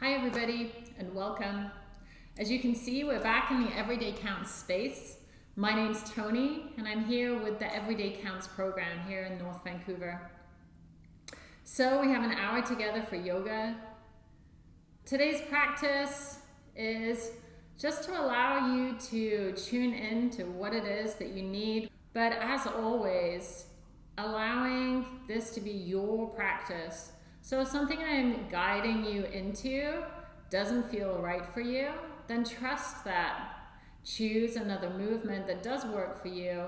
Hi everybody and welcome. As you can see, we're back in the Everyday Counts space. My name's Tony and I'm here with the Everyday Counts program here in North Vancouver. So we have an hour together for yoga. Today's practice is just to allow you to tune in to what it is that you need. But as always, allowing this to be your practice so if something I'm guiding you into doesn't feel right for you, then trust that. Choose another movement that does work for you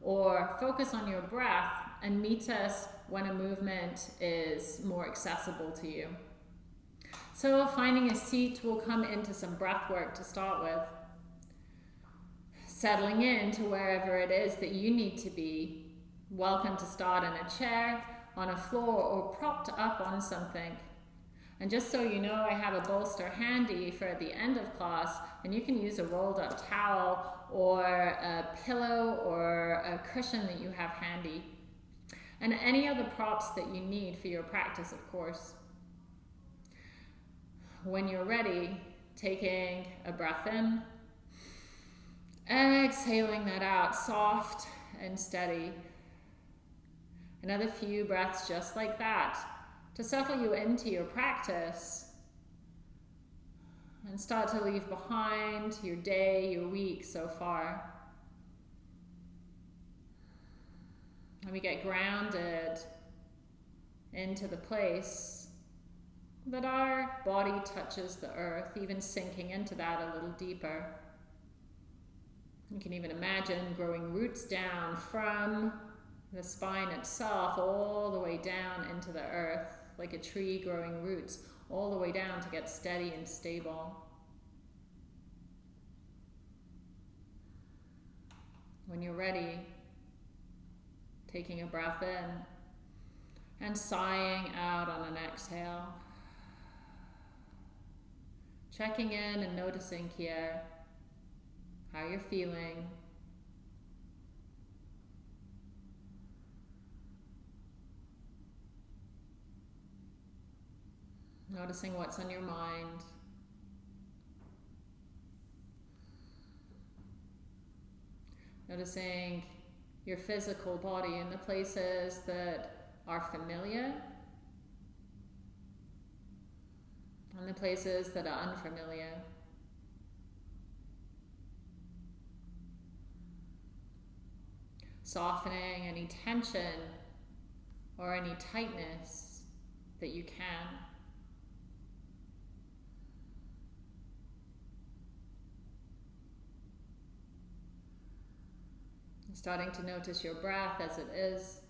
or focus on your breath and meet us when a movement is more accessible to you. So finding a seat, we'll come into some breath work to start with. Settling into wherever it is that you need to be. Welcome to start in a chair on a floor or propped up on something. And just so you know, I have a bolster handy for at the end of class, and you can use a rolled up towel or a pillow or a cushion that you have handy. And any other props that you need for your practice, of course. When you're ready, taking a breath in, exhaling that out, soft and steady. Another few breaths just like that to settle you into your practice and start to leave behind your day, your week so far. And we get grounded into the place that our body touches the earth, even sinking into that a little deeper. You can even imagine growing roots down from the spine itself all the way down into the earth, like a tree growing roots, all the way down to get steady and stable. When you're ready, taking a breath in and sighing out on an exhale. Checking in and noticing here how you're feeling. Noticing what's on your mind. Noticing your physical body in the places that are familiar and the places that are unfamiliar. Softening any tension or any tightness that you can. Starting to notice your breath as it is.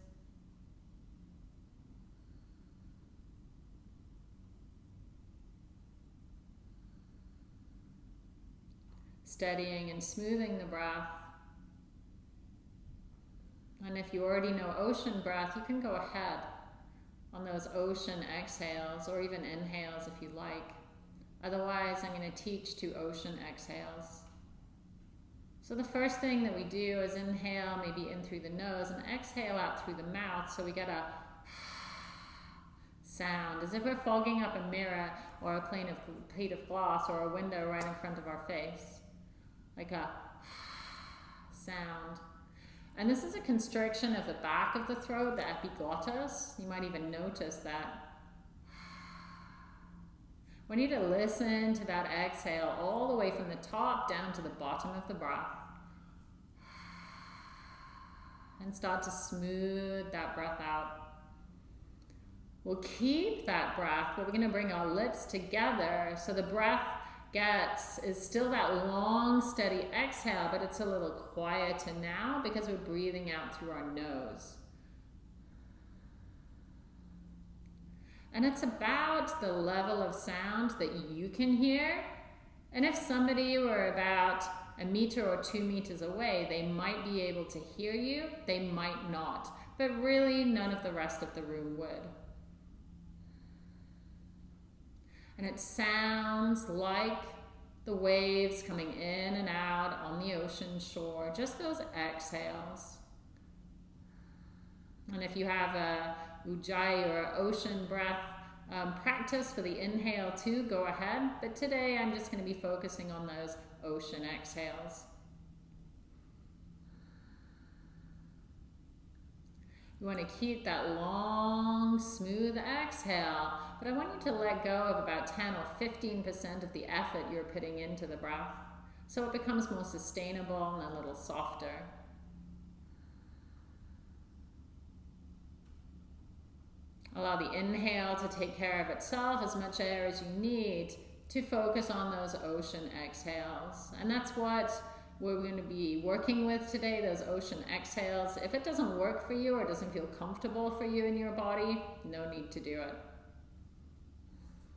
Steadying and smoothing the breath. And if you already know ocean breath, you can go ahead on those ocean exhales or even inhales if you like. Otherwise, I'm going to teach two ocean exhales. So the first thing that we do is inhale maybe in through the nose and exhale out through the mouth so we get a sound as if we're fogging up a mirror or a plane of, plate of glass or a window right in front of our face. Like a sound. And this is a constriction of the back of the throat, the epiglottis. You might even notice that. We need to listen to that exhale all the way from the top down to the bottom of the breath. And start to smooth that breath out. We'll keep that breath, but we're going to bring our lips together so the breath gets is still that long, steady exhale, but it's a little quieter now because we're breathing out through our nose. And it's about the level of sound that you can hear. And if somebody were about a meter or two meters away, they might be able to hear you, they might not. But really, none of the rest of the room would. And it sounds like the waves coming in and out on the ocean shore, just those exhales. And if you have a ujjayi or ocean breath um, practice for the inhale too, go ahead. But today I'm just going to be focusing on those ocean exhales. You want to keep that long, smooth exhale, but I want you to let go of about 10 or 15% of the effort you're putting into the breath so it becomes more sustainable and a little softer. Allow the inhale to take care of itself as much air as you need to focus on those ocean exhales. And that's what we're going to be working with today, those ocean exhales. If it doesn't work for you or doesn't feel comfortable for you in your body, no need to do it.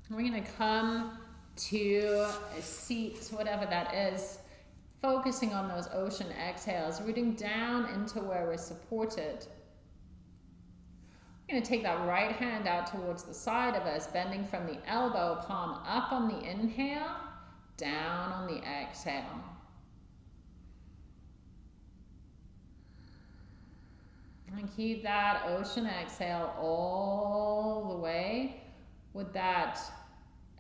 We're going to come to a seat, whatever that is, focusing on those ocean exhales, rooting down into where we're supported. Going to take that right hand out towards the side of us, bending from the elbow, palm up on the inhale, down on the exhale. And keep that ocean exhale all the way with that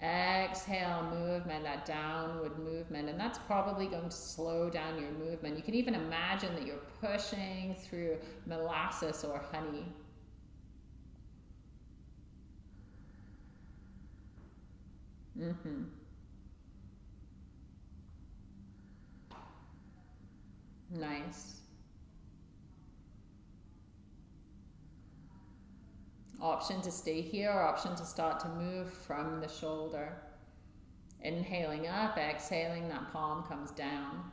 exhale movement, that downward movement. And that's probably going to slow down your movement. You can even imagine that you're pushing through molasses or honey. Mm-hmm. Nice. Option to stay here, or option to start to move from the shoulder. Inhaling up, exhaling, that palm comes down.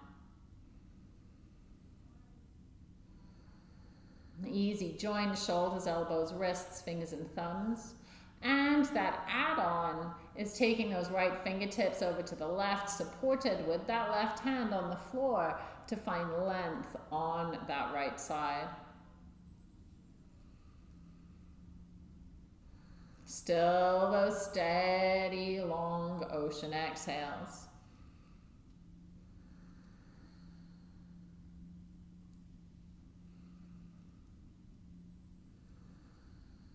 Easy, join shoulders, elbows, wrists, fingers and thumbs. And that add-on is taking those right fingertips over to the left, supported with that left hand on the floor to find length on that right side. Still those steady, long ocean exhales.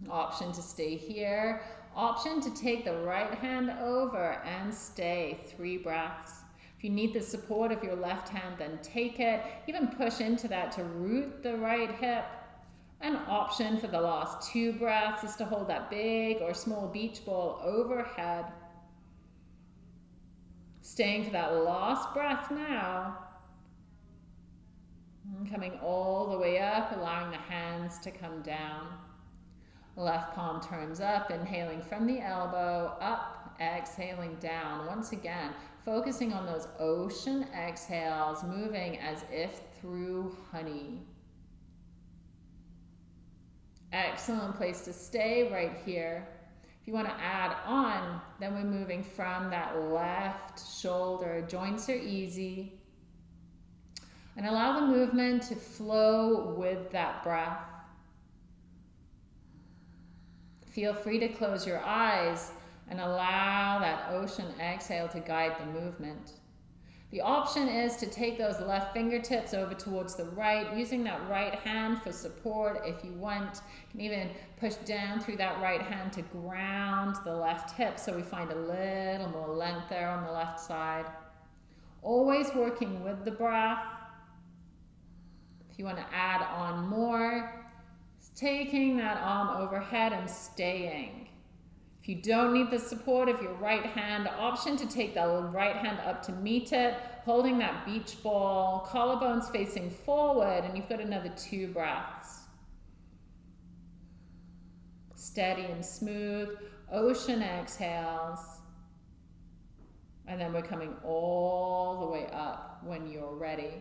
Option to stay here. Option to take the right hand over and stay three breaths. If you need the support of your left hand, then take it. Even push into that to root the right hip. An option for the last two breaths is to hold that big or small beach ball overhead. Staying for that last breath now. And coming all the way up, allowing the hands to come down. Left palm turns up, inhaling from the elbow, up, exhaling down. Once again, focusing on those ocean exhales, moving as if through honey. Excellent place to stay right here. If you want to add on, then we're moving from that left shoulder. Joints are easy. And allow the movement to flow with that breath. Feel free to close your eyes and allow that ocean exhale to guide the movement. The option is to take those left fingertips over towards the right, using that right hand for support if you want. You can even push down through that right hand to ground the left hip so we find a little more length there on the left side. Always working with the breath. If you want to add on more, taking that arm overhead and staying. If you don't need the support of your right hand, option to take the right hand up to meet it, holding that beach ball, collarbones facing forward, and you've got another two breaths. Steady and smooth, ocean exhales. And then we're coming all the way up when you're ready.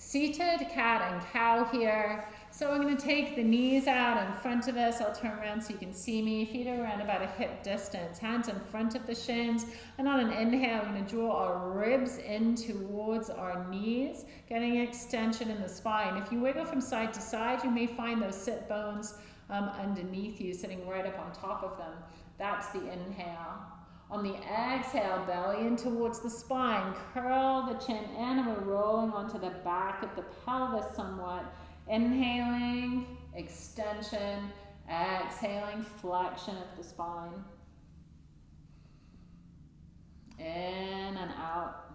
Seated cat and cow here. So I'm going to take the knees out in front of us. I'll turn around so you can see me. Feet are around about a hip distance. Hands in front of the shins. And on an inhale, we're going to draw our ribs in towards our knees, getting extension in the spine. If you wiggle from side to side, you may find those sit bones um, underneath you, sitting right up on top of them. That's the inhale. On the exhale, belly in towards the spine. Curl the chin in and we're rolling onto the back of the pelvis somewhat Inhaling, extension, Exhaling, flexion of the spine. In and out.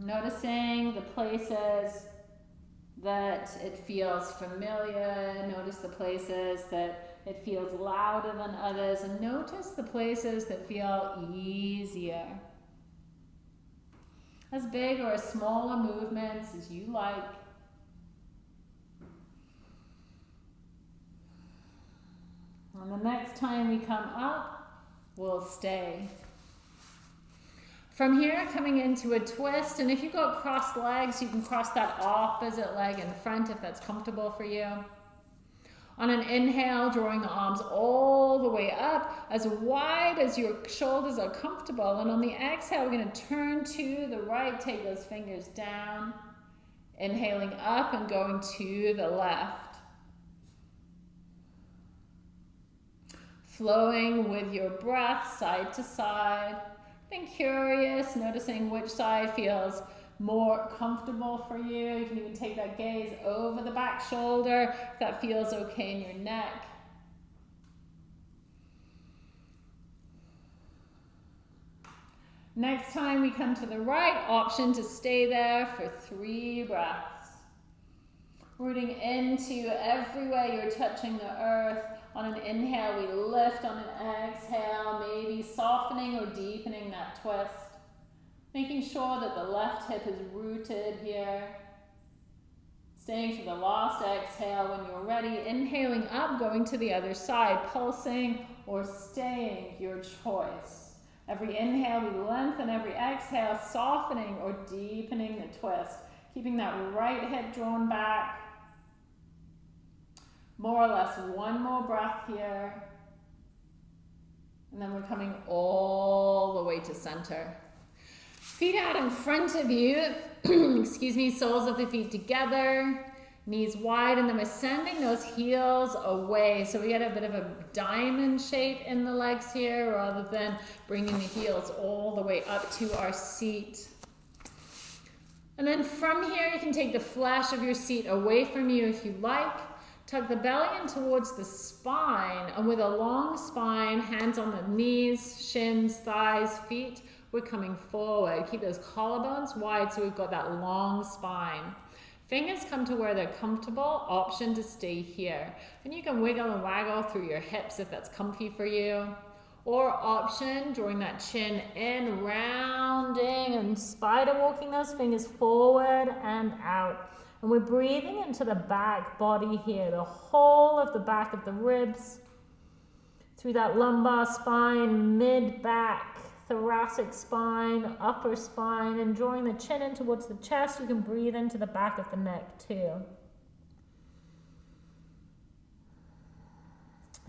Noticing the places that it feels familiar. Notice the places that it feels louder than others. And notice the places that feel easier. As big or as smaller movements as you like. And the next time we come up, we'll stay. From here, coming into a twist, and if you've got crossed legs, you can cross that opposite leg in front if that's comfortable for you. On an inhale, drawing the arms all the way up, as wide as your shoulders are comfortable. And on the exhale, we're going to turn to the right, take those fingers down. Inhaling up and going to the left. Flowing with your breath side to side. Being curious, noticing which side feels more comfortable for you. You can even take that gaze over the back shoulder if that feels okay in your neck. Next time we come to the right, option to stay there for three breaths. Rooting into every way you're touching the earth. On an inhale, we lift. On an exhale, maybe softening or deepening that twist. Making sure that the left hip is rooted here. Staying for the last exhale when you're ready. Inhaling up, going to the other side, pulsing or staying, your choice. Every inhale, we lengthen. Every exhale, softening or deepening the twist. Keeping that right hip drawn back. More or less one more breath here. And then we're coming all the way to center. Feet out in front of you. Excuse me, soles of the feet together. Knees wide and then we're sending those heels away. So we get a bit of a diamond shape in the legs here rather than bringing the heels all the way up to our seat. And then from here, you can take the flash of your seat away from you if you like. Tuck the belly in towards the spine, and with a long spine, hands on the knees, shins, thighs, feet, we're coming forward. Keep those collarbones wide so we've got that long spine. Fingers come to where they're comfortable, option to stay here. And you can wiggle and waggle through your hips if that's comfy for you. Or option, drawing that chin in, rounding and spider walking those fingers forward and out. And we're breathing into the back body here, the whole of the back of the ribs, through that lumbar spine, mid back, thoracic spine, upper spine, and drawing the chin in towards the chest. You can breathe into the back of the neck too.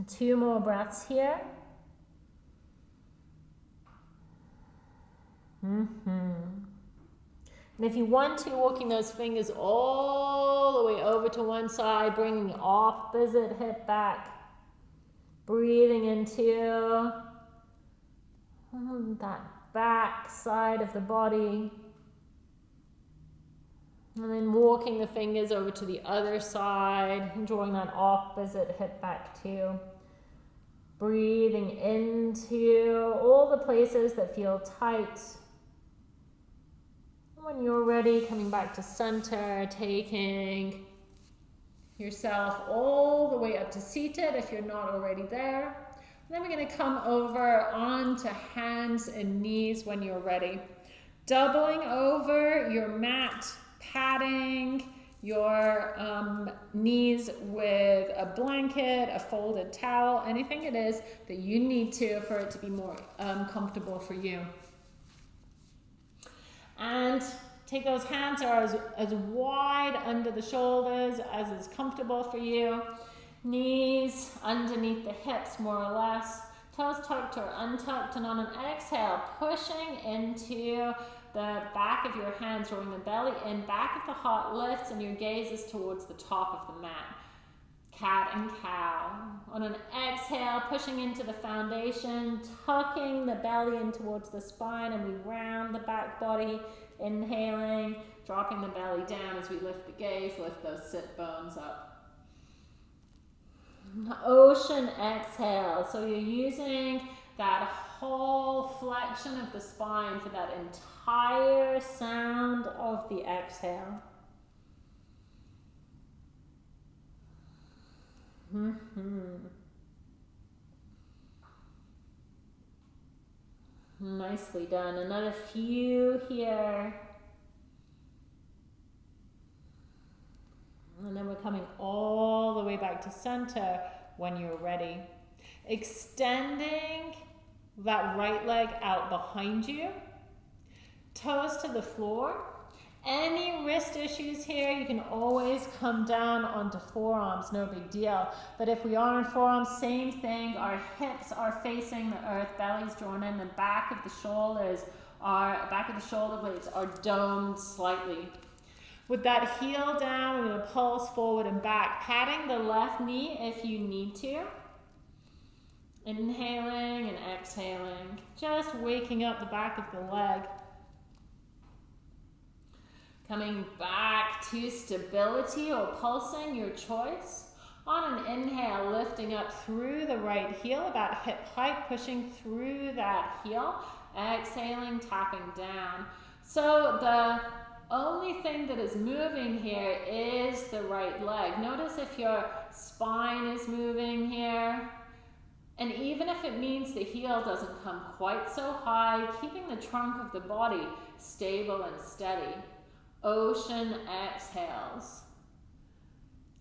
Two more breaths here. Mm-hmm. And if you want to, walking those fingers all the way over to one side, bringing the opposite hip back. Breathing into Um, that back side of the body. And then walking the fingers over to the other side, drawing that opposite hip back too. Breathing into all the places that feel tight when you're ready, coming back to center, taking yourself all the way up to seated if you're not already there. Then we're going to come over onto hands and knees when you're ready. Doubling over your mat, padding your um, knees with a blanket, a folded towel, anything it is that you need to for it to be more um, comfortable for you. And take those hands are as, as wide under the shoulders as is comfortable for you. Knees underneath the hips more or less. Toes tucked or untucked. And on an exhale, pushing into the back of your hands, drawing the belly in, back of the heart lifts, and your gaze is towards the top of the mat. Cat and cow. On an exhale, pushing into the foundation, tucking the belly in towards the spine, and we round the back body. Inhaling, dropping the belly down as we lift the gaze, lift those sit bones up. Ocean exhale. So you're using that whole flexion of the spine for that entire sound of the exhale. Mm -hmm. Nicely done. Another few here. And then we're coming all the way back to center when you're ready. Extending that right leg out behind you. Toes to the floor. Any wrist issues here, you can always come down onto forearms, no big deal. But if we are in forearms, same thing. Our hips are facing the earth, belly's drawn in, the back of the shoulders are, back of the shoulder blades are domed slightly. With that heel down, we're gonna pulse forward and back, patting the left knee if you need to. Inhaling and exhaling, just waking up the back of the leg. Coming back to stability or pulsing, your choice. On an inhale, lifting up through the right heel, about hip height, pushing through that heel. Exhaling, tapping down. So the only thing that is moving here is the right leg. Notice if your spine is moving here. And even if it means the heel doesn't come quite so high, keeping the trunk of the body stable and steady. Ocean exhales.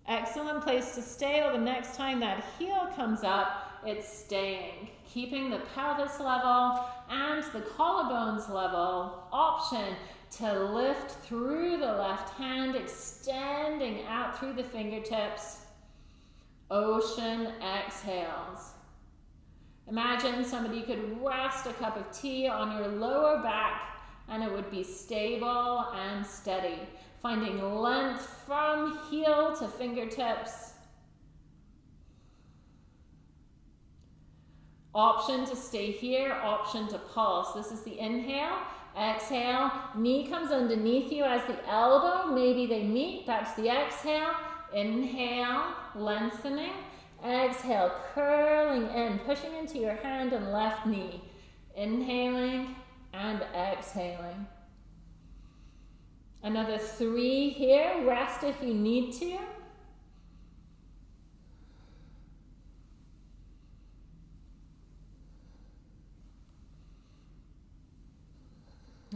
Excellent place to stay, the next time that heel comes up, it's staying. Keeping the pelvis level and the collarbones level. Option to lift through the left hand, extending out through the fingertips. Ocean exhales. Imagine somebody could rest a cup of tea on your lower back and it would be stable and steady. Finding length from heel to fingertips. Option to stay here, option to pulse. This is the inhale. Exhale, knee comes underneath you as the elbow. Maybe they meet. That's the exhale. Inhale, lengthening. Exhale, curling in, pushing into your hand and left knee. Inhaling, and exhaling. Another three here. Rest if you need to.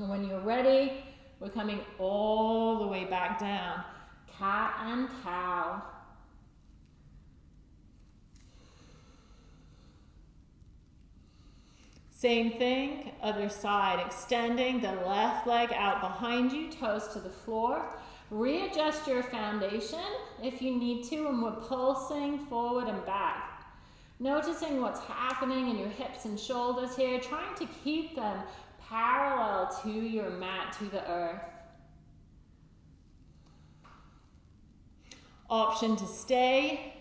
And when you're ready, we're coming all the way back down. Cat and cow. Same thing, other side, extending the left leg out behind you, toes to the floor. Readjust your foundation if you need to, and we're pulsing forward and back. Noticing what's happening in your hips and shoulders here, trying to keep them parallel to your mat, to the earth. Option to stay,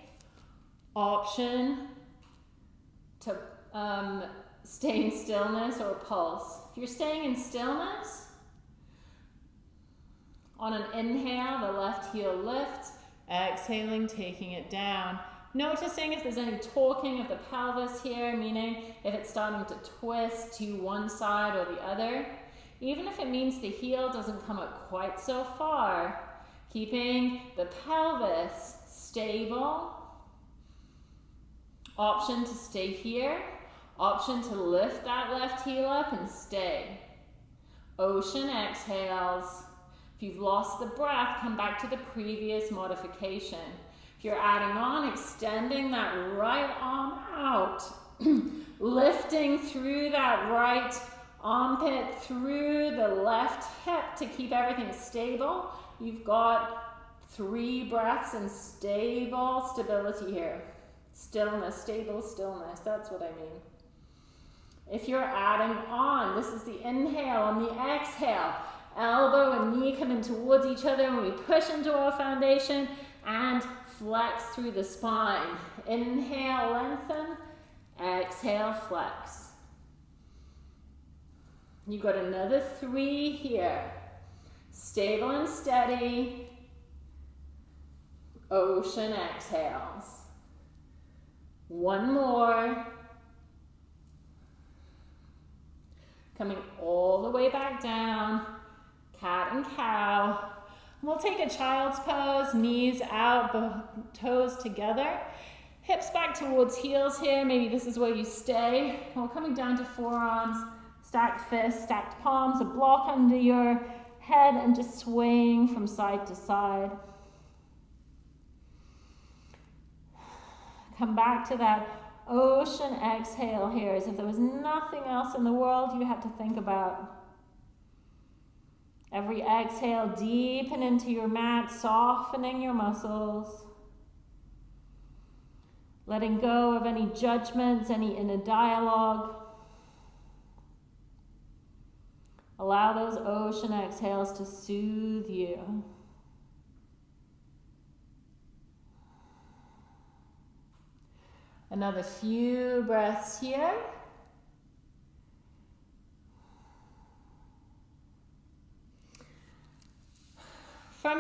option to um, stay in stillness or pulse. If you're staying in stillness, on an inhale, the left heel lifts, exhaling, taking it down. Noticing if there's any torquing of the pelvis here, meaning if it's starting to twist to one side or the other. Even if it means the heel doesn't come up quite so far, keeping the pelvis stable. Option to stay here Option to lift that left heel up and stay. Ocean exhales. If you've lost the breath, come back to the previous modification. You're adding on, extending that right arm out, lifting through that right armpit, through the left hip to keep everything stable. You've got three breaths and stable stability here. Stillness, stable stillness, that's what I mean. If you're adding on, this is the inhale and the exhale. Elbow and knee coming towards each other and we push into our foundation and flex through the spine. Inhale, lengthen. Exhale, flex. You've got another three here. Stable and steady. Ocean exhales. One more. Coming all the way back down. Cat and cow. We'll take a child's pose, knees out, toes together. Hips back towards heels here. Maybe this is where you stay. We're coming down to forearms, stacked fists, stacked palms, a block under your head and just swaying from side to side. Come back to that ocean exhale here as if there was nothing else in the world you had to think about. Every exhale, deepen into your mat, softening your muscles. Letting go of any judgments, any inner dialogue. Allow those ocean exhales to soothe you. Another few breaths here.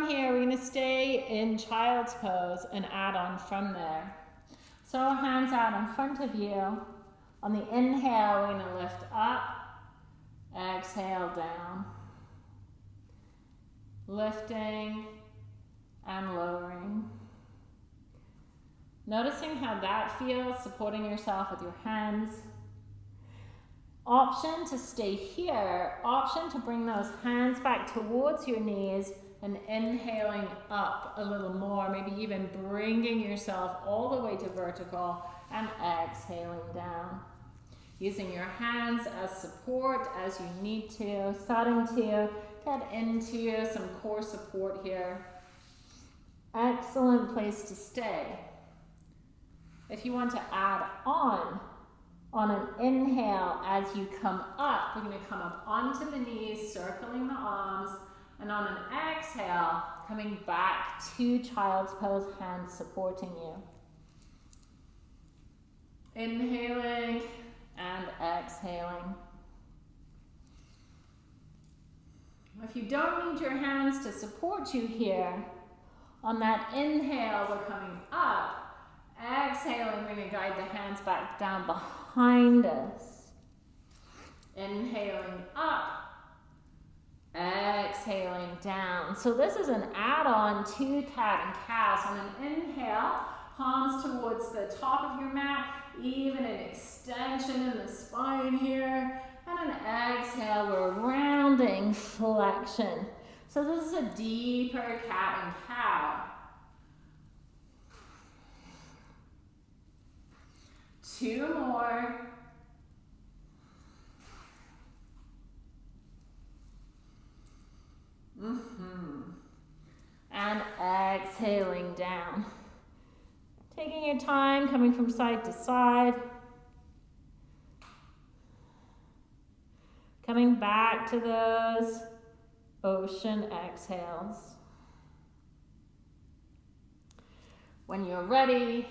Here, we're to stay in child's pose and add on from there. So hands out in front of you. On the inhale, we're to lift up, exhale down. Lifting and lowering. Noticing how that feels, supporting yourself with your hands. Option to stay here, option to bring those hands back towards your knees and inhaling up a little more, maybe even bringing yourself all the way to vertical and exhaling down. Using your hands as support as you need to, starting to get into some core support here. Excellent place to stay. If you want to add on, on an inhale as you come up, we're going to come up onto the knees, circling the arms, and on an exhale, coming back to child's pose, hands supporting you. Inhaling and exhaling. If you don't need your hands to support you here, on that inhale, we're coming up Exhaling, we're going to guide the hands back down behind us. Inhaling up. Exhaling down. So this is an add-on to cat and cow. So on an inhale, palms towards the top of your mat, even an extension in the spine here. And an exhale, we're rounding flexion. So this is a deeper cat and cow. Two more. Mm-hmm. And exhaling down. Taking your time, coming from side to side. Coming back to those ocean exhales. When you're ready,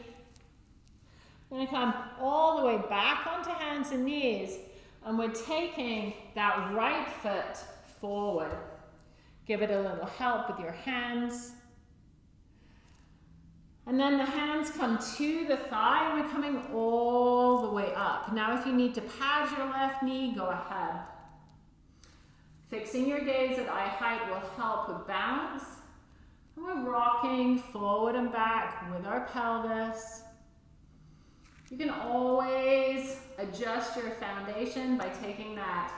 we're to come all the way back onto hands and knees. And we're taking that right foot forward. Give it a little help with your hands. And then the hands come to the thigh and we're coming all the way up. Now if you need to pad your left knee, go ahead. Fixing your gaze at eye height will help with balance. And we're rocking forward and back with our pelvis. You can always adjust your foundation by taking that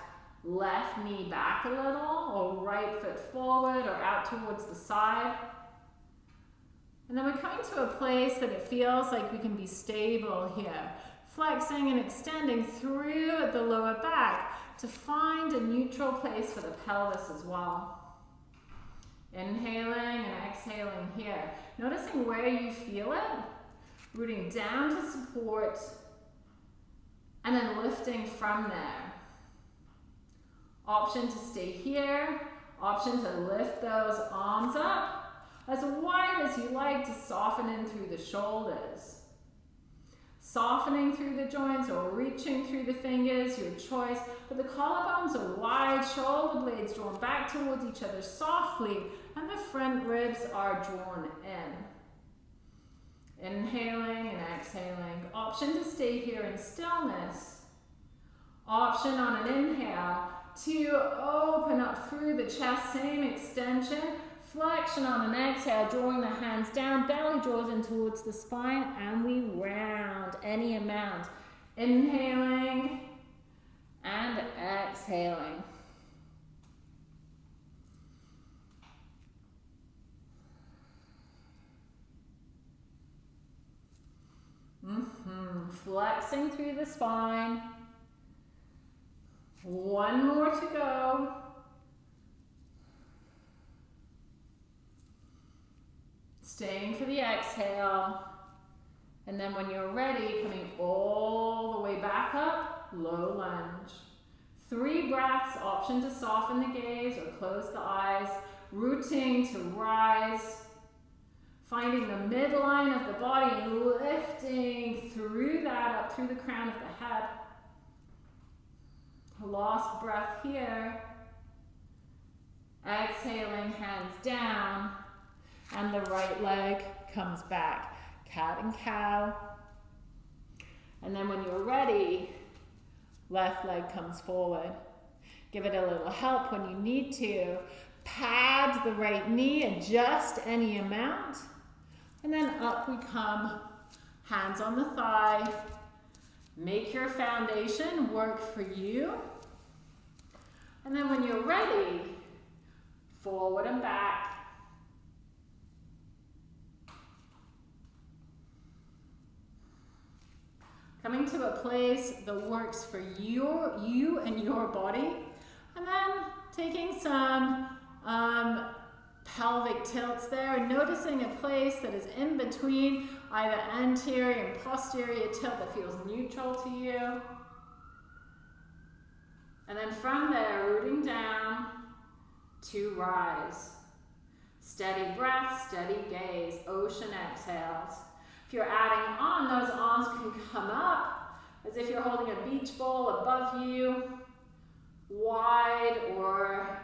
left knee back a little or right foot forward or out towards the side. And then we're coming to a place that it feels like we can be stable here. Flexing and extending through the lower back to find a neutral place for the pelvis as well. Inhaling and exhaling here. Noticing where you feel it Rooting down to support and then lifting from there. Option to stay here. Option to lift those arms up as wide as you like to soften in through the shoulders. Softening through the joints or reaching through the fingers, your choice. But the collarbones are wide, shoulder blades drawn back towards each other softly, and the front ribs are drawn in. Inhaling and exhaling. Option to stay here in stillness. Option on an inhale to open up through the chest, same extension. Flexion on an exhale, drawing the hands down, belly draws in towards the spine, and we round any amount. Inhaling and exhaling. Mm -hmm. Flexing through the spine. One more to go. Staying for the exhale. And then when you're ready, coming all the way back up, low lunge. Three breaths, option to soften the gaze or close the eyes. Rooting to rise. Finding the midline of the body lifting through that up through the crown of the head. Last breath here. Exhaling, hands down. And the right leg comes back. Cat and cow. And then when you're ready, left leg comes forward. Give it a little help when you need to. Pad the right knee, adjust any amount. And then up we come, hands on the thigh. Make your foundation work for you. And then when you're ready, forward and back. Coming to a place that works for your, you and your body. And then taking some um, pelvic tilts there, noticing a place that is in between either anterior and posterior tilt that feels neutral to you. And then from there, rooting down to rise. Steady breath, steady gaze, ocean exhales. If you're adding on, those arms can come up as if you're holding a beach ball above you, wide or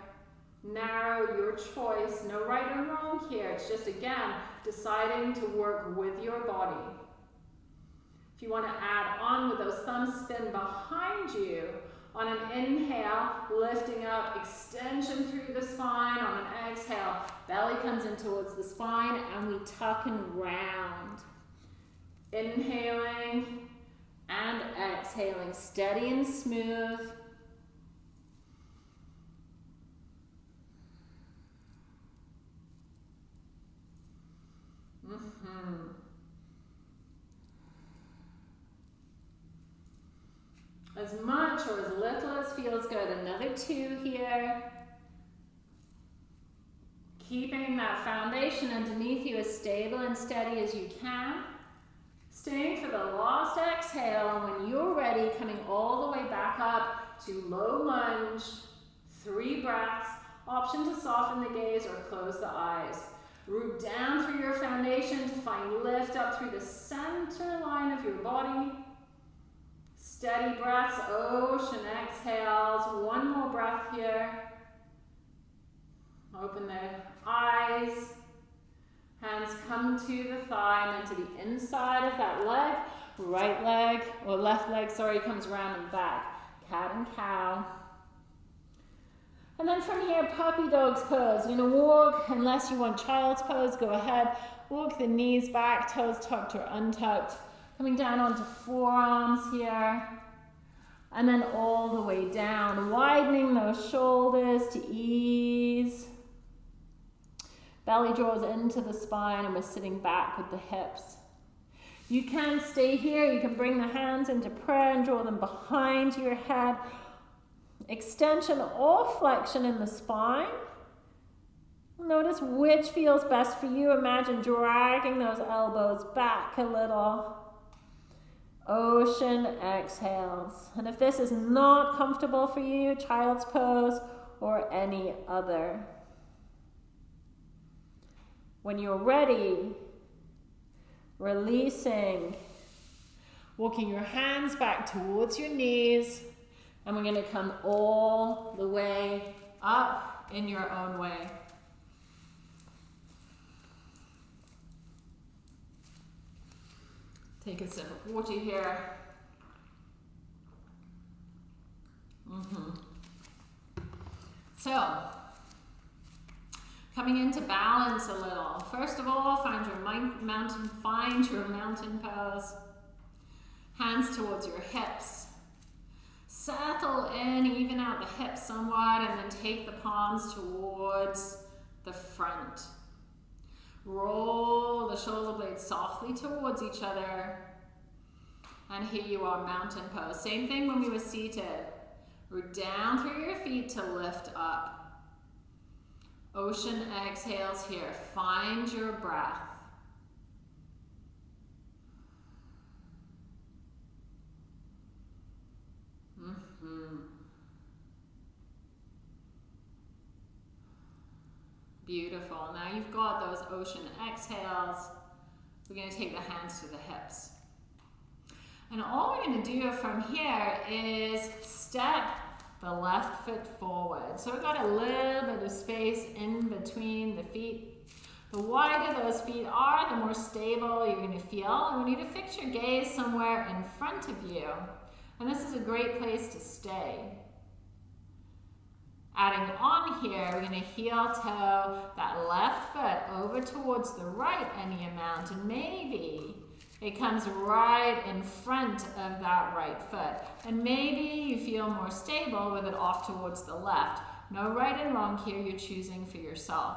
narrow, your choice. No right or wrong here. It's just, again, deciding to work with your body. If you want to add on with those thumbs spin behind you, on an inhale, lifting up, extension through the spine. On an exhale, belly comes in towards the spine and we tuck and round. Inhaling and exhaling, steady and smooth. Mm-hmm. as much or as little as feels good. Another two here. Keeping that foundation underneath you as stable and steady as you can. Staying for the last exhale. When you're ready, coming all the way back up to low lunge. Three breaths. Option to soften the gaze or close the eyes. Root down through your foundation to find lift up through the center line of your body. Steady breaths, ocean exhales. One more breath here. Open the eyes. Hands come to the thigh and then to the inside of that leg. Right leg, or left leg, sorry, comes around and back. Cat and cow. And then from here, puppy dog's pose. You're gonna walk, unless you want child's pose, go ahead. Walk the knees back, toes tucked or untucked. Coming down onto forearms here. And then all the way down, widening those shoulders to ease. Belly draws into the spine and we're sitting back with the hips. You can stay here. You can bring the hands into prayer and draw them behind your head. Extension or flexion in the spine. Notice which feels best for you. Imagine dragging those elbows back a little. Ocean exhales. And if this is not comfortable for you, child's pose or any other. When you're ready, releasing, Walking your hands back towards your knees. And we're going to come all the way up in your own way. Take a sip of water here. Mm -hmm. So, coming into balance a little. First of all, find your mountain, find your mountain pose. Hands towards your hips. Settle in, even out the hips somewhat, and then take the palms towards the front. Roll the shoulder blades softly towards each other. And here you are, mountain pose. Same thing when we were seated. Root down through your feet to lift up. Ocean exhales here. Find your breath. Mm -hmm. Beautiful. Now you've got those ocean exhales. We're going to take the hands to the hips. And all we're going to do from here is step the left foot forward. So we've got a little bit of space in between the feet. The wider those feet are, the more stable you're going to feel. And we need to fix your gaze somewhere in front of you. And this is a great place to stay. Adding on here, we're going to heel toe that left foot over towards the right any amount. And maybe it comes right in front of that right foot. And maybe you feel more stable with it off towards the left. No right and wrong here, you're choosing for yourself.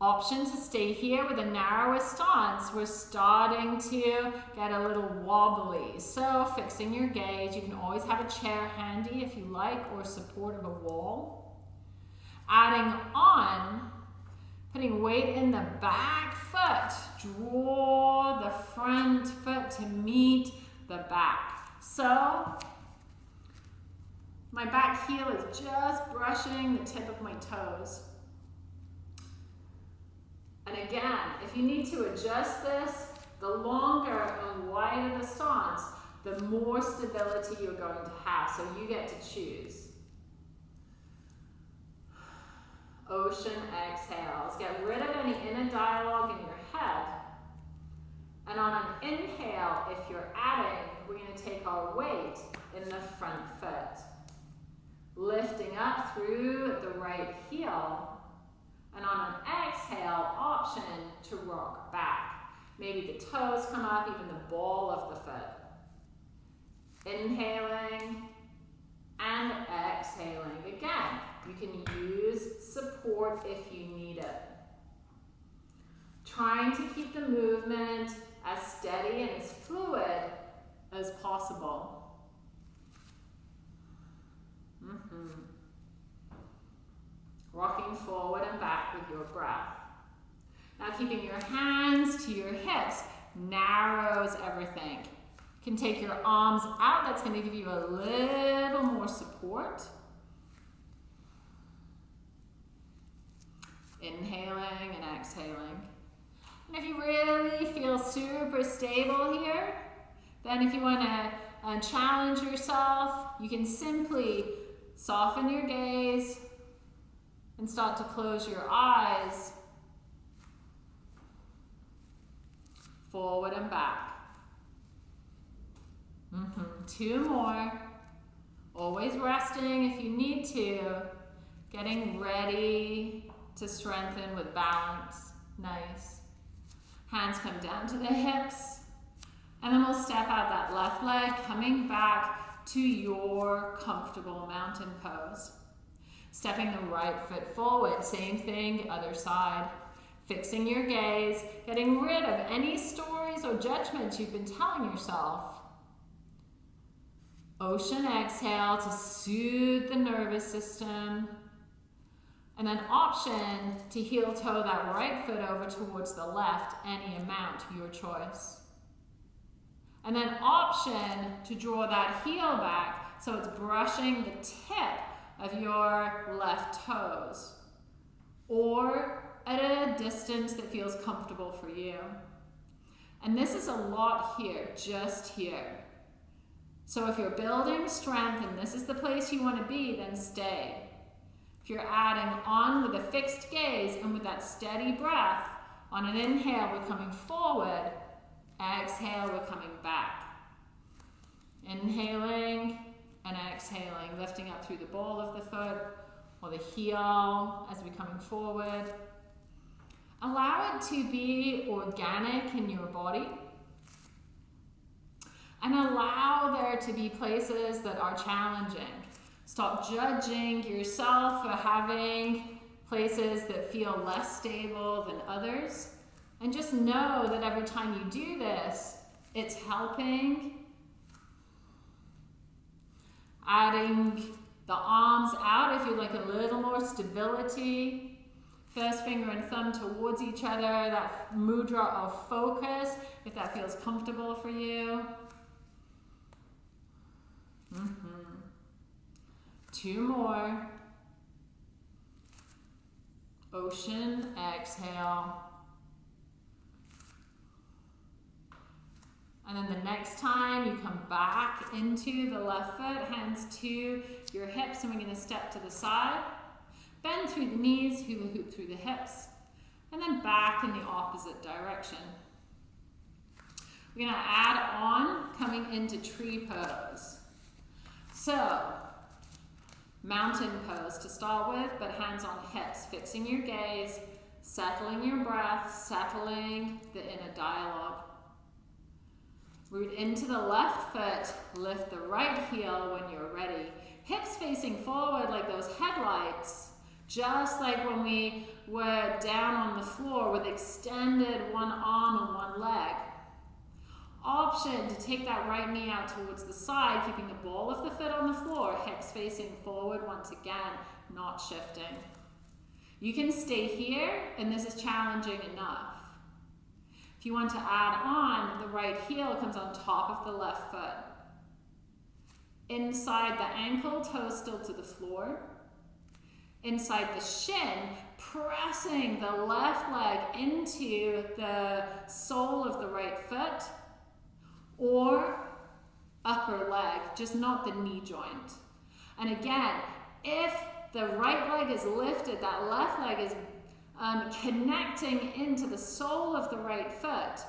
Option to stay here with a narrower stance. We're starting to get a little wobbly. So fixing your gaze, you can always have a chair handy if you like or support of a wall. Adding on Putting weight in the back foot. Draw the front foot to meet the back. So, my back heel is just brushing the tip of my toes. And again, if you need to adjust this, the longer and wider the stance, the more stability you're going to have. So you get to choose. Ocean exhales. Get rid of any inner dialogue in your head. And on an inhale, if you're adding, we're going to take our weight in the front foot. Lifting up through the right heel. And on an exhale, option to rock back. Maybe the toes come up, even the ball of the foot. Inhaling and exhaling. Again, you can use support if you need it. Trying to keep the movement as steady and as fluid as possible. Mm -hmm. Rocking forward and back with your breath. Now keeping your hands to your hips narrows everything. You can take your arms out. That's going to give you a little more support. Inhaling and exhaling. And if you really feel super stable here, then if you want to uh, challenge yourself, you can simply soften your gaze and start to close your eyes forward and back. Mm -hmm. Two more. Always resting if you need to. Getting ready to strengthen with balance. Nice. Hands come down to the hips. And then we'll step out that left leg, coming back to your comfortable mountain pose. Stepping the right foot forward, same thing, other side. Fixing your gaze, getting rid of any stories or judgments you've been telling yourself. Ocean exhale to soothe the nervous system. And then option to heel toe that right foot over towards the left, any amount, your choice. And then option to draw that heel back so it's brushing the tip of your left toes or at a distance that feels comfortable for you. And this is a lot here, just here. So if you're building strength and this is the place you want to be, then stay. If you're adding on with a fixed gaze and with that steady breath, on an inhale, we're coming forward. Exhale, we're coming back. Inhaling and exhaling, lifting up through the ball of the foot or the heel as we're coming forward. Allow it to be organic in your body. And allow there to be places that are challenging. Stop judging yourself for having places that feel less stable than others. And just know that every time you do this, it's helping. Adding the arms out if you'd like a little more stability. First finger and thumb towards each other, that mudra of focus, if that feels comfortable for you. Mm -hmm. Two more. Ocean, exhale. And then the next time you come back into the left foot, hands to your hips, and we're going to step to the side. Bend through the knees, hula hoop through the hips, and then back in the opposite direction. We're going to add on coming into tree pose. So, mountain pose to start with, but hands on hips, fixing your gaze, settling your breath, settling the inner dialogue. Root into the left foot, lift the right heel when you're ready. Hips facing forward like those headlights, just like when we were down on the floor with extended one arm and one leg. Option to take that right knee out towards the side, keeping the ball of the foot on the floor, hips facing forward once again, not shifting. You can stay here, and this is challenging enough. If you want to add on, the right heel comes on top of the left foot. Inside the ankle, toe still to the floor. Inside the shin, pressing the left leg into the sole of the right foot or upper leg, just not the knee joint. And again, if the right leg is lifted, that left leg is um, connecting into the sole of the right foot.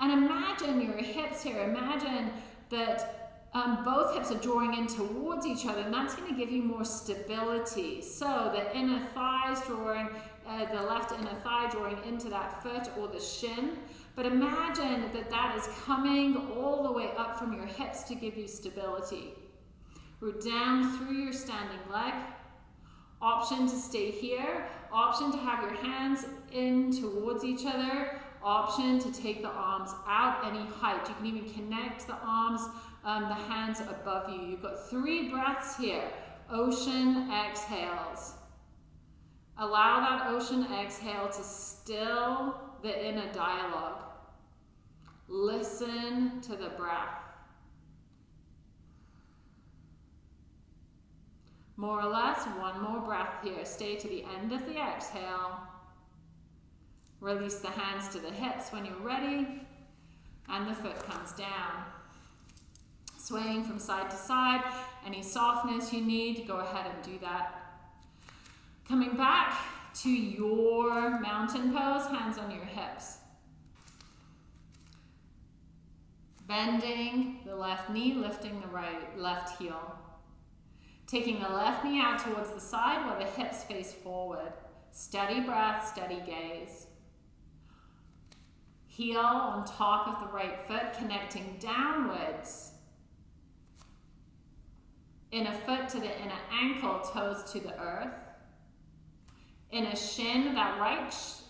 And imagine your hips here. Imagine that um, both hips are drawing in towards each other, and that's going to give you more stability. So the inner thighs drawing, uh, the left inner thigh drawing into that foot or the shin. But imagine that that is coming all the way up from your hips to give you stability. Root down through your standing leg. Option to stay here Option to have your hands in towards each other. Option to take the arms out any height. You can even connect the arms, um, the hands above you. You've got three breaths here. Ocean exhales. Allow that ocean exhale to still the inner dialogue. Listen to the breath. More or less, one more breath here. Stay to the end of the exhale. Release the hands to the hips when you're ready. And the foot comes down. Swaying from side to side. Any softness you need, go ahead and do that. Coming back to your mountain pose, hands on your hips. Bending the left knee, lifting the right left heel. Taking the left knee out towards the side while the hips face forward. Steady breath, steady gaze. Heel on top of the right foot, connecting downwards. Inner foot to the inner ankle, toes to the earth. Inner shin, that right sh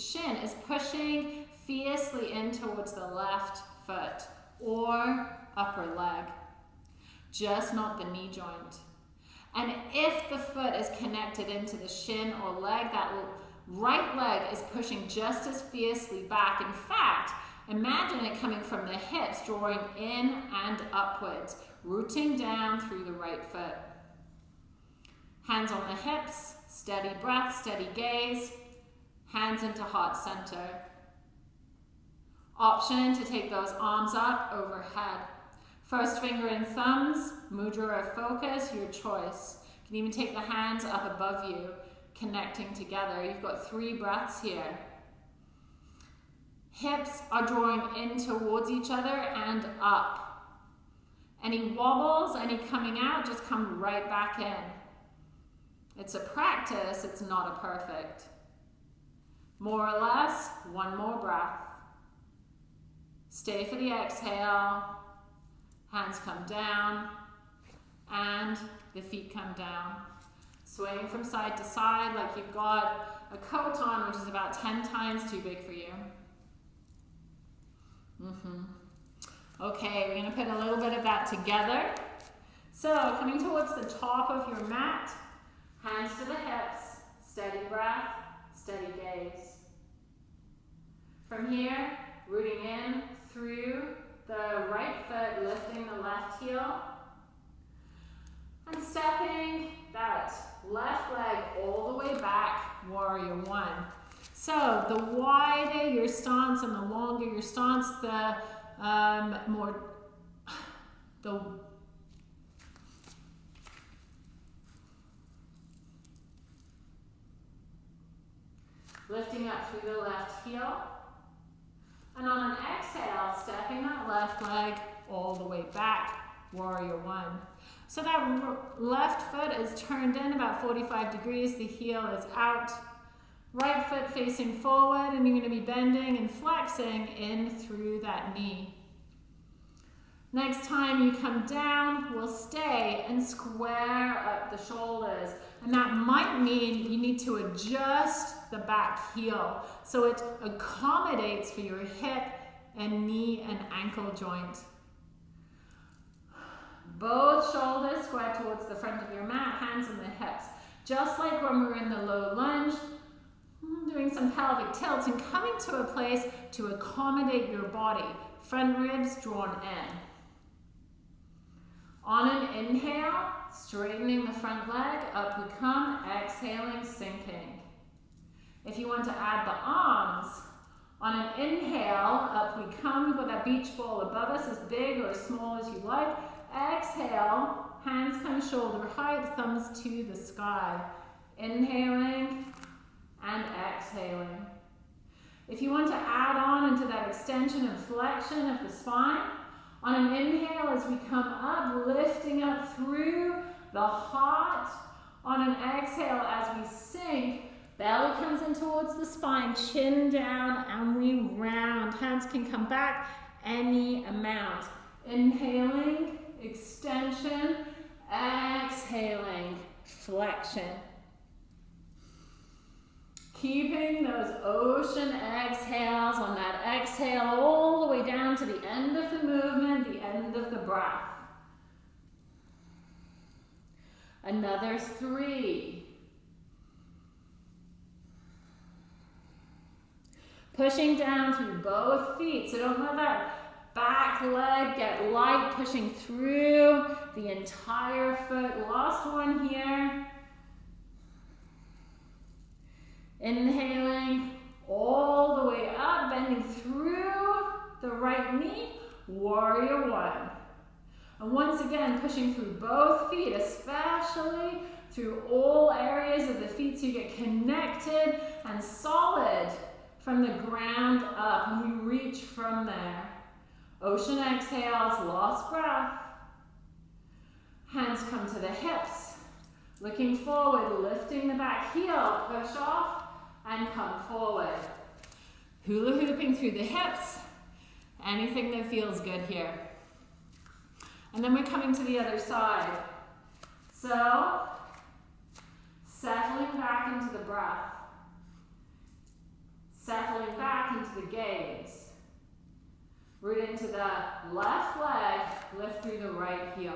shin is pushing fiercely in towards the left foot or upper leg, just not the knee joint. And if the foot is connected into the shin or leg, that right leg is pushing just as fiercely back. In fact, imagine it coming from the hips, drawing in and upwards, rooting down through the right foot. Hands on the hips, steady breath, steady gaze, hands into heart center. Option to take those arms up overhead. First finger and thumbs, mudra or focus, your choice. You can even take the hands up above you, connecting together. You've got three breaths here. Hips are drawing in towards each other and up. Any wobbles, any coming out, just come right back in. It's a practice, it's not a perfect. More or less, one more breath. Stay for the exhale. Hands come down and the feet come down. Swaying from side to side like you've got a coat on, which is about 10 times too big for you. Mm -hmm. Okay, we're going to put a little bit of that together. So, coming towards the top of your mat, hands to the hips, steady breath, steady gaze. From here, rooting in through the right foot, lifting the left heel, and stepping that left leg all the way back, warrior one. So the wider your stance and the longer your stance, the um, more, the lifting up through the left heel. And on an exhale, stepping that left leg all the way back, warrior one. So that left foot is turned in about 45 degrees, the heel is out. Right foot facing forward and you're going to be bending and flexing in through that knee. Next time you come down, we'll stay and square up the shoulders. And that might mean you need to adjust the back heel so it accommodates for your hip and knee and ankle joint. Both shoulders square towards the front of your mat, hands on the hips. Just like when we are in the low lunge, hmm, doing some pelvic tilts and coming to a place to accommodate your body. Front ribs drawn in. On an inhale, straightening the front leg, up we come, exhaling, sinking. If you want to add the arms, on an inhale, up we come, got that beach ball above us, as big or as small as you like. Exhale, hands come shoulder height, thumbs to the sky. Inhaling and exhaling. If you want to add on into that extension and flexion of the spine, on an inhale as we come up, lifting up through the heart. On an exhale as we sink, belly comes in towards the spine, chin down, and we round. Hands can come back any amount. Inhaling, extension, exhaling, flexion. Keeping those ocean exhales on that exhale all the way down to the end of the movement, the end of the breath. Another three. Pushing down through both feet. So don't let that back leg get light, pushing through the entire foot. Last one here. Inhaling all the way up, bending through the right knee, warrior one. And once again, pushing through both feet, especially through all areas of the feet so you get connected and solid from the ground up. And we reach from there. Ocean exhales, lost breath. Hands come to the hips. Looking forward, lifting the back heel, push off and come forward. Hula hooping through the hips. Anything that feels good here. And then we're coming to the other side. So, settling back into the breath. Settling back into the gaze. Root into the left leg, lift through the right heel.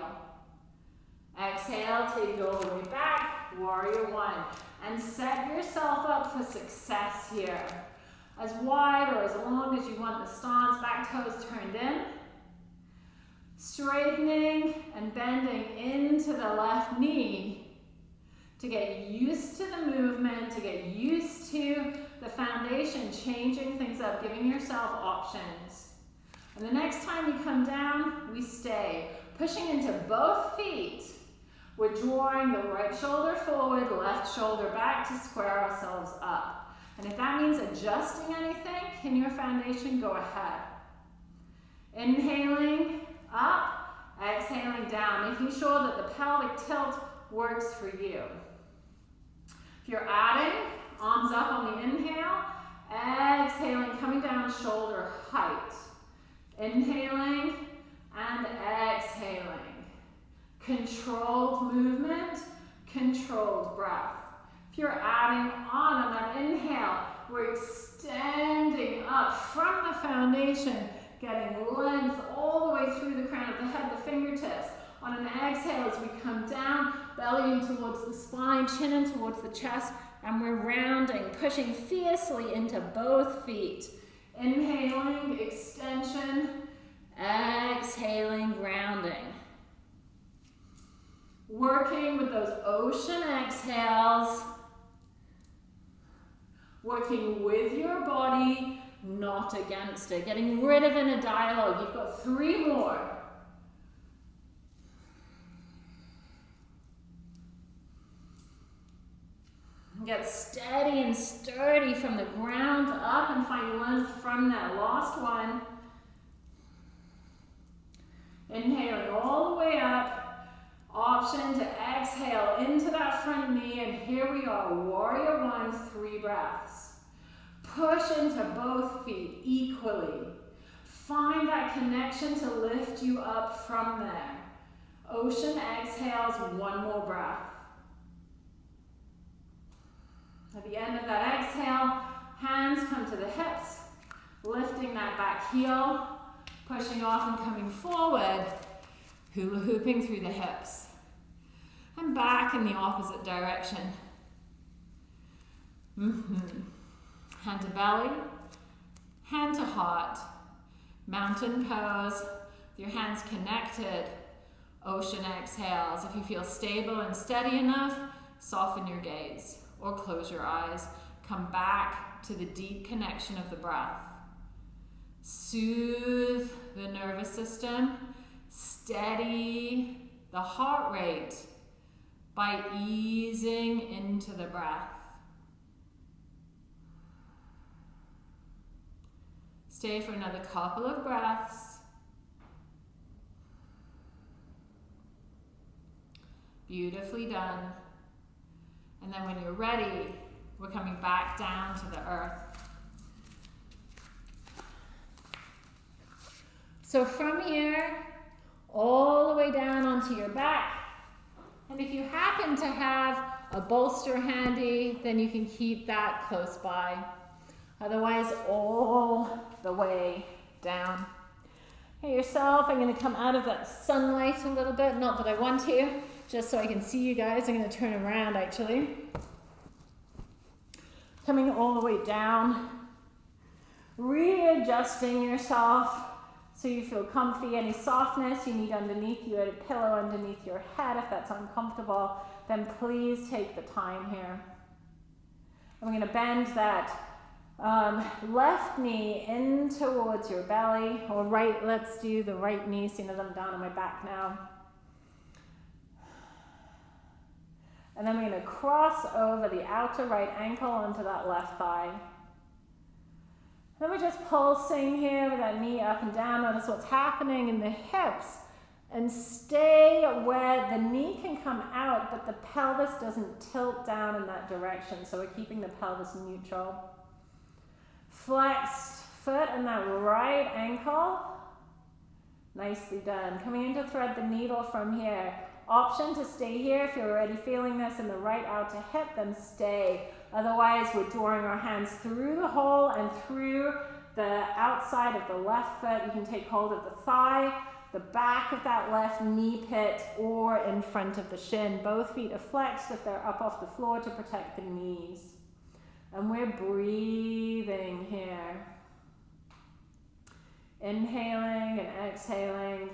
Exhale, take it all the way back, warrior one and set yourself up for success here. As wide or as long as you want the stance, back toes turned in. Straightening and bending into the left knee to get used to the movement, to get used to the foundation, changing things up, giving yourself options. And the next time you come down, we stay. Pushing into both feet. We're drawing the right shoulder forward, left shoulder back to square ourselves up. And if that means adjusting anything in your foundation, go ahead. Inhaling up, exhaling down, making sure that the pelvic tilt works for you. If you're adding, arms up on the inhale, exhaling, coming down shoulder height. Inhaling and exhaling. Controlled movement, controlled breath. If you're adding on on that inhale, we're extending up from the foundation, getting length all the way through the crown of the head, the fingertips. On an exhale, as we come down, belly in towards the spine, chin in towards the chest, and we're rounding, pushing fiercely into both feet. Inhaling, extension, exhaling, grounding. Working with those ocean exhales, working with your body, not against it, getting rid of inner dialogue. You've got three more. Get steady and sturdy from the ground up and find length from that last one. Inhaling all the way up. Option to exhale into that front knee. And here we are, warrior one, three breaths. Push into both feet equally. Find that connection to lift you up from there. Ocean exhales, one more breath. At the end of that exhale, hands come to the hips, lifting that back heel, pushing off and coming forward, hula hooping through the hips. And back in the opposite direction. Mm -hmm. Hand to belly, hand to heart, mountain pose, with your hands connected, ocean exhales. If you feel stable and steady enough, soften your gaze or close your eyes. Come back to the deep connection of the breath. Soothe the nervous system. Steady the heart rate by easing into the breath. Stay for another couple of breaths. Beautifully done. And then when you're ready, we're coming back down to the earth. So from here, all the way down onto your back. And if you happen to have a bolster handy, then you can keep that close by. Otherwise, all the way down. Hey yourself, I'm gonna come out of that sunlight a little bit, not that I want to, just so I can see you guys. I'm going to turn around actually. Coming all the way down. Readjusting yourself so you feel comfy. Any softness you need underneath you, a pillow underneath your head if that's uncomfortable, then please take the time here. I'm going to bend that um, left knee in towards your belly, or right, let's do the right knee, seeing as I'm down on my back now. And then we're going to cross over the outer right ankle onto that left thigh. Then we're just pulsing here with that knee up and down. Notice what's happening in the hips. And stay where the knee can come out, but the pelvis doesn't tilt down in that direction. So we're keeping the pelvis neutral. Flexed foot and that right ankle. Nicely done. Coming in to thread the needle from here. Option to stay here if you're already feeling this in the right outer hip, then stay. Otherwise, we're drawing our hands through the hole and through the outside of the left foot. You can take hold of the thigh, the back of that left knee pit, or in front of the shin. Both feet are flexed if they're up off the floor to protect the knees. And we're breathing here. Inhaling and exhaling.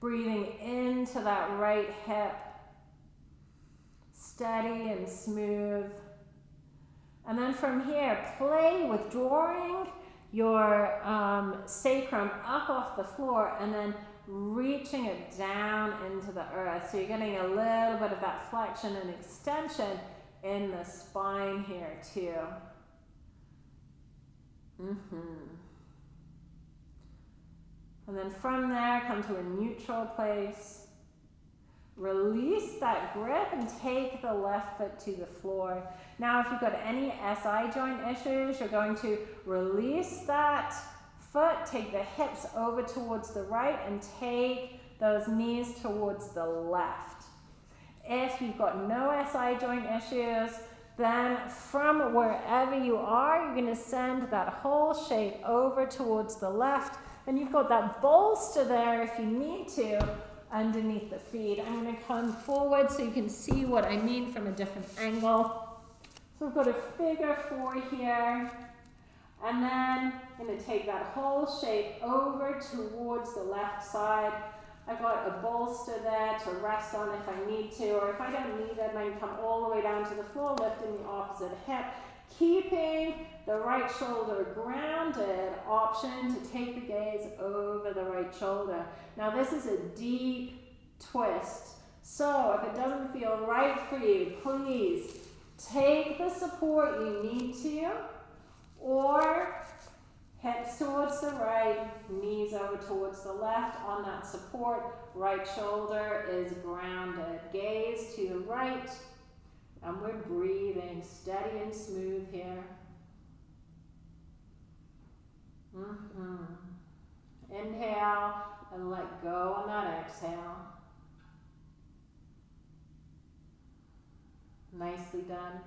Breathing into that right hip. Steady and smooth. And then from here, play with drawing your um, sacrum up off the floor and then reaching it down into the earth. So you're getting a little bit of that flexion and extension in the spine here too. Mm-hmm. And then from there, come to a neutral place. Release that grip and take the left foot to the floor. Now, if you've got any SI joint issues, you're going to release that foot, take the hips over towards the right, and take those knees towards the left. If you've got no SI joint issues, then from wherever you are, you're going to send that whole shape over towards the left. And you've got that bolster there if you need to underneath the feet. I'm going to come forward so you can see what I mean from a different angle. So we've got a figure four here. And then I'm going to take that whole shape over towards the left side. I've got a bolster there to rest on if I need to, or if I don't need it, I can come all the way down to the floor, lifting the opposite hip, keeping the right shoulder grounded, option to take the gaze over the right shoulder. Now this is a deep twist. So if it doesn't feel right for you, please take the support you need to, or hips towards the right, knees over towards the left on that support. Right shoulder is grounded. Gaze to the right, and we're breathing steady and smooth here. Mm -hmm. Inhale and let go on that exhale. Nicely done.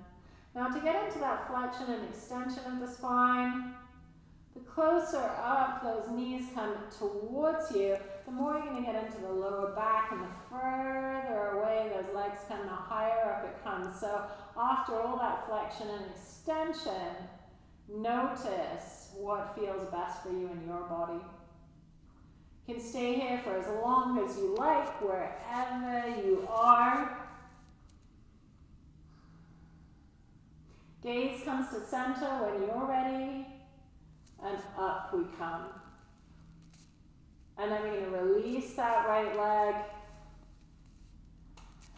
Now to get into that flexion and extension of the spine, the closer up those knees come towards you, the more you're going to get into the lower back and the further away those legs come, the higher up it comes. So after all that flexion and extension, notice what feels best for you in your body. You can stay here for as long as you like, wherever you are. Gaze comes to center when you're ready and up we come. And then we're going to release that right leg.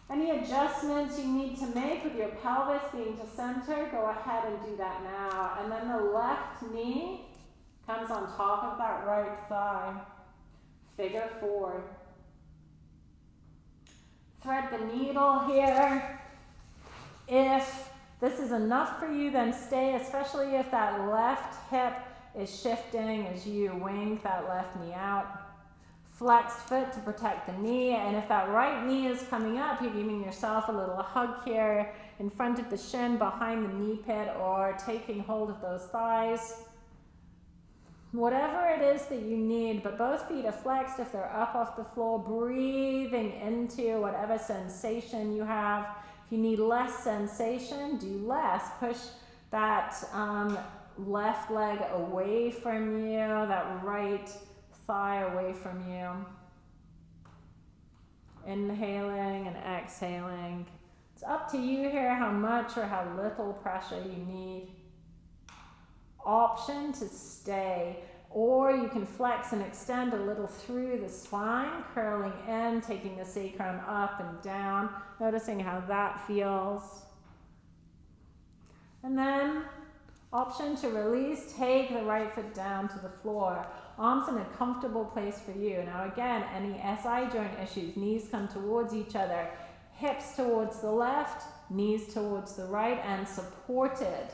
Any adjustments you need to make with your pelvis being to center, go ahead and do that now. And then the left knee comes on top of that right thigh. Figure four. Thread the needle here. If this is enough for you, then stay, especially if that left hip is shifting as you wing that left knee out. Flexed foot to protect the knee, and if that right knee is coming up, you're giving yourself a little hug here in front of the shin, behind the knee pit, or taking hold of those thighs. Whatever it is that you need, but both feet are flexed if they're up off the floor, breathing into whatever sensation you have. If you need less sensation, do less. Push that um, left leg away from you, that right thigh away from you. Inhaling and exhaling. It's up to you here how much or how little pressure you need. Option to stay. Or you can flex and extend a little through the spine, curling in, taking the sacrum up and down, noticing how that feels. And then Option to release, take the right foot down to the floor. Arms in a comfortable place for you. Now again, any SI joint issues, knees come towards each other, hips towards the left, knees towards the right and supported.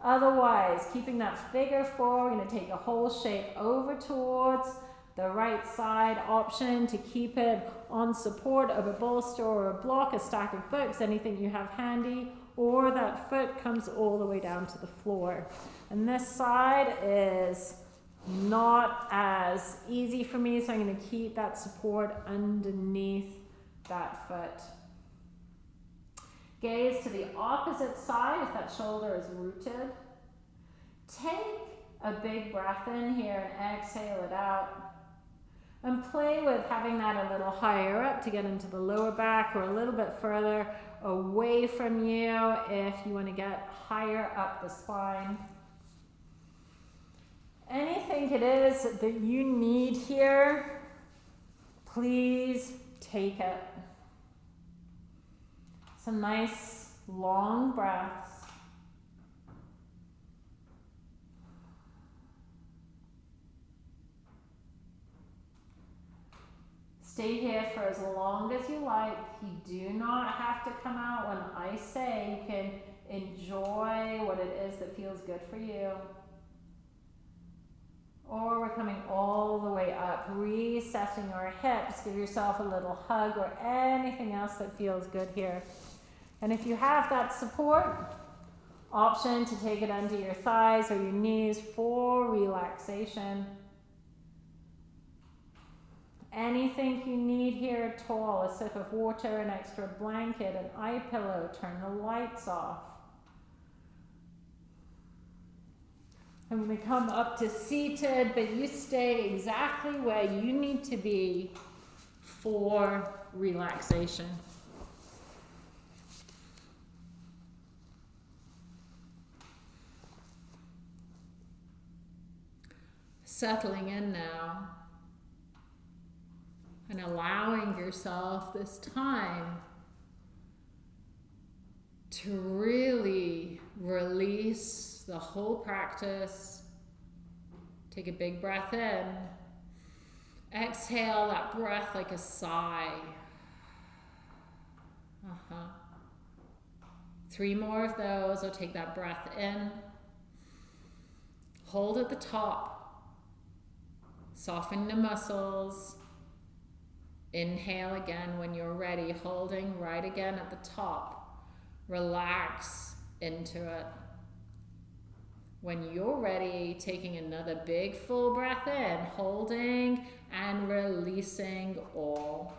Otherwise, keeping that figure four, we're gonna take a whole shape over towards the right side option to keep it on support of a bolster or a block, a stack of books, anything you have handy, or that foot comes all the way down to the floor. And this side is not as easy for me, so I'm going to keep that support underneath that foot. Gaze to the opposite side if that shoulder is rooted. Take a big breath in here and exhale it out. And play with having that a little higher up to get into the lower back or a little bit further away from you if you want to get higher up the spine. Anything it is that you need here, please take it. Some nice long breaths. Stay here for as long as you like. You do not have to come out when I say you can enjoy what it is that feels good for you. Or we're coming all the way up, resetting our hips. Give yourself a little hug or anything else that feels good here. And if you have that support, option to take it under your thighs or your knees for relaxation. Anything you need here at all, a sip of water, an extra blanket, an eye pillow, turn the lights off. Going to come up to seated, but you stay exactly where you need to be for relaxation. Settling in now and allowing yourself this time to really release the whole practice. Take a big breath in. Exhale that breath like a sigh. Uh-huh. Three more of those. I'll take that breath in. Hold at the top. Soften the muscles. Inhale again when you're ready, holding right again at the top. Relax into it. When you're ready, taking another big full breath in, holding and releasing all.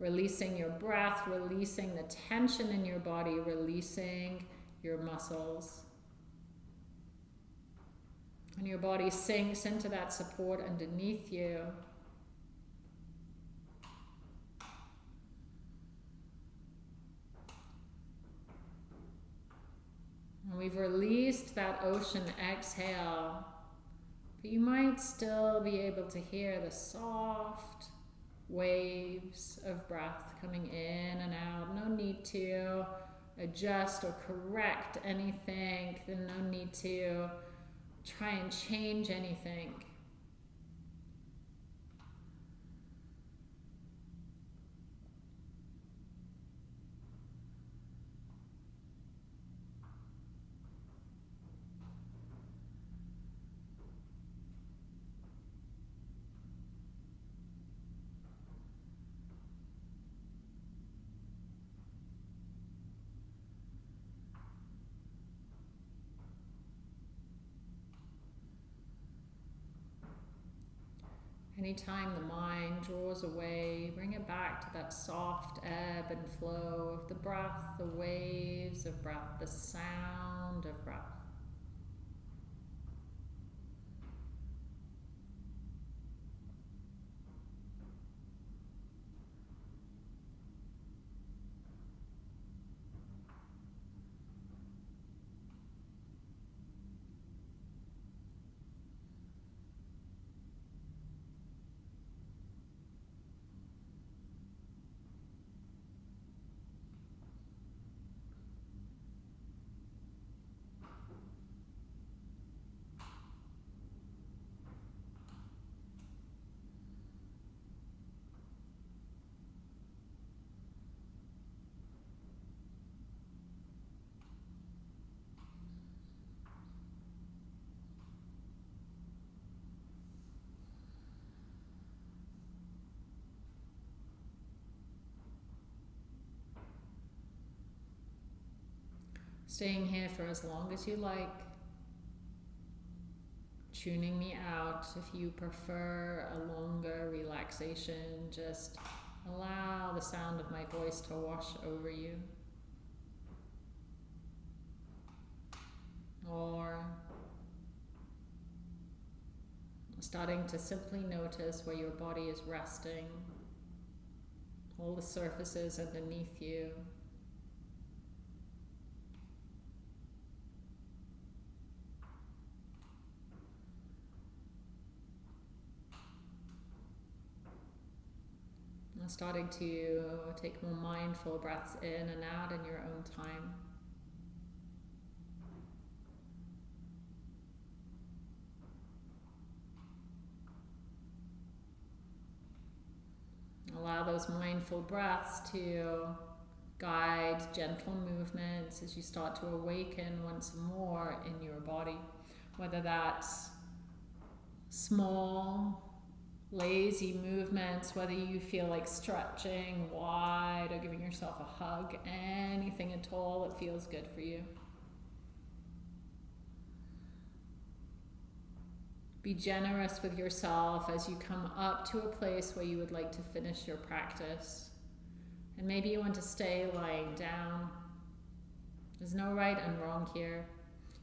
Releasing your breath, releasing the tension in your body, releasing your muscles. And your body sinks into that support underneath you. And we've released that ocean exhale. But you might still be able to hear the soft waves of breath coming in and out. No need to adjust or correct anything. Then no need to try and change anything. Anytime the mind draws away, bring it back to that soft ebb and flow of the breath, the waves of breath, the sound of breath. Staying here for as long as you like. Tuning me out if you prefer a longer relaxation, just allow the sound of my voice to wash over you. Or Starting to simply notice where your body is resting, all the surfaces underneath you. Starting to take more mindful breaths in and out in your own time. Allow those mindful breaths to guide gentle movements as you start to awaken once more in your body, whether that's small lazy movements, whether you feel like stretching wide or giving yourself a hug, anything at all that feels good for you. Be generous with yourself as you come up to a place where you would like to finish your practice. And maybe you want to stay lying down. There's no right and wrong here.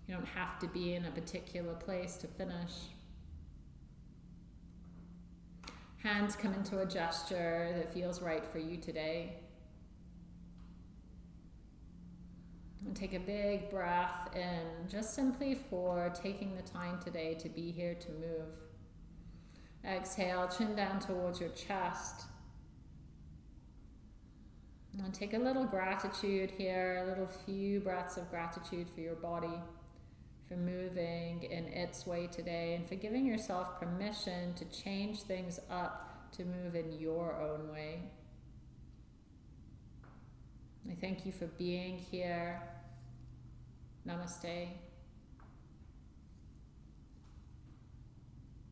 You don't have to be in a particular place to finish. Hands come into a gesture that feels right for you today. And take a big breath in, just simply for taking the time today to be here to move. Exhale, chin down towards your chest. And take a little gratitude here, a little few breaths of gratitude for your body for moving in its way today and for giving yourself permission to change things up to move in your own way. I thank you for being here. Namaste.